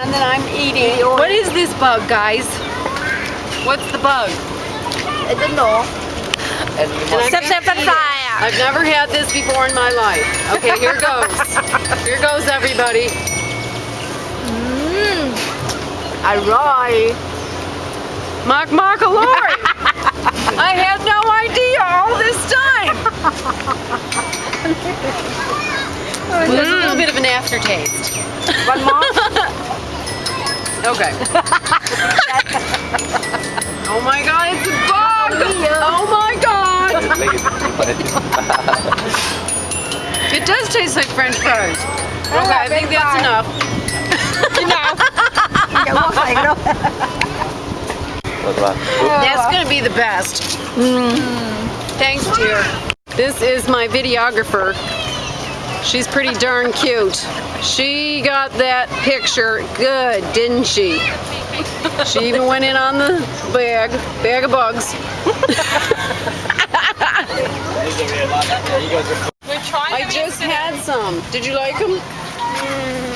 And then I'm eating. What is this bug, guys? What's the bug? I don't know. And step, step, step. I've never had this before in my life. Okay, here goes. here goes, everybody. Mmm. Alright. Mark, Mark, alloy. I had no idea all this time. oh, There's mm. a little bit of an aftertaste. One more? Okay. oh my god, it's a bug! Oh my god! it does taste like french fries. Okay, I, think that's fries. enough. enough. That's gonna be the best. Mm. Thanks, dear. This is my videographer. She's pretty darn cute. She got that picture good, didn't she? She even went in on the bag, bag of bugs. I just had some. Did you like them? Mm,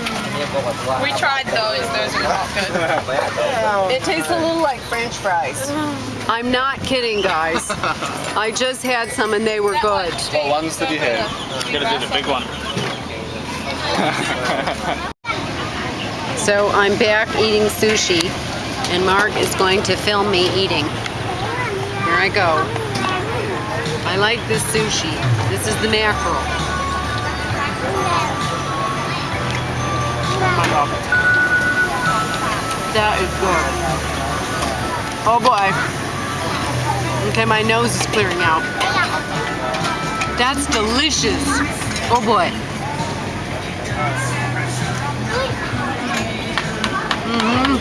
We tried those. Those are not good. It tastes a little like french fries. I'm not kidding, guys. I just had some and they were good. What ones did you have? Gotta do the big one. So I'm back eating sushi, and Mark is going to film me eating. Here I go. I like this sushi. This is the mackerel. That is good. Oh boy. Okay, my nose is clearing out. That's delicious. Oh boy. Mmm.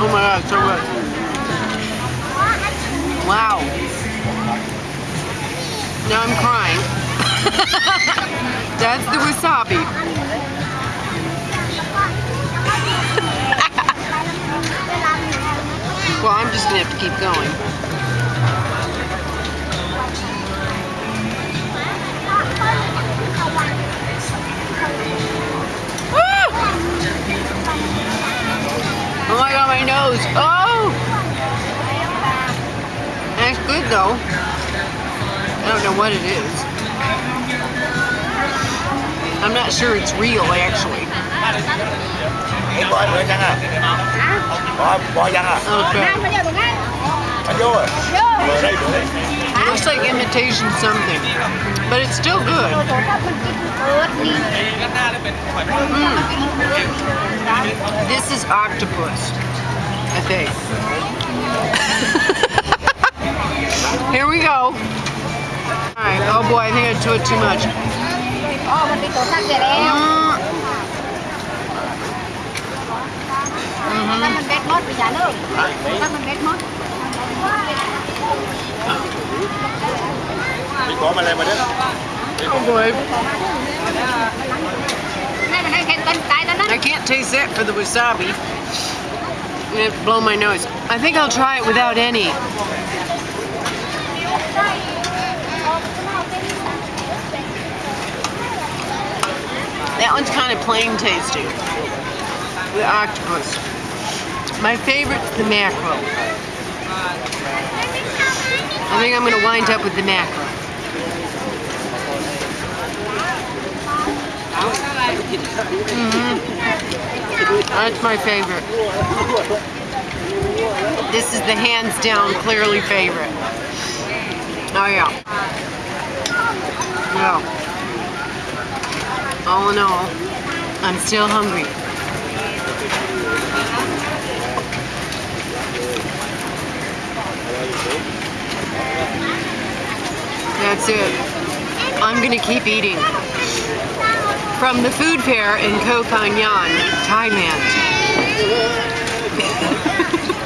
Oh my god, so good. Wow. Now I'm crying. That's the wasabi. well, I'm just gonna have to keep going. Oh my god, my nose. Oh! That's good though. I don't know what it is. I'm not sure it's real actually. Em gọi nữa chăng à? Bỏ, bỏ? Okay. Anh vô rồi. Vừa đây, vừa đây. Looks like imitation something. But it's still good. Mm. This is octopus, I think. Here we go. Alright, oh boy, I think I took too much. I can't taste that for the wasabi. It blow my nose. I think I'll try it without any. That one's kind of plain tasting. The octopus. My favorite's the mackerel. I think I'm gonna wind up with the mackerel. Mmm. That's my favorite. This is the hands down clearly favorite. Oh yeah. Yeah. All in all, I'm still hungry. That's it. I'm gonna keep eating. From the food fair in Koh Phangan, Thailand.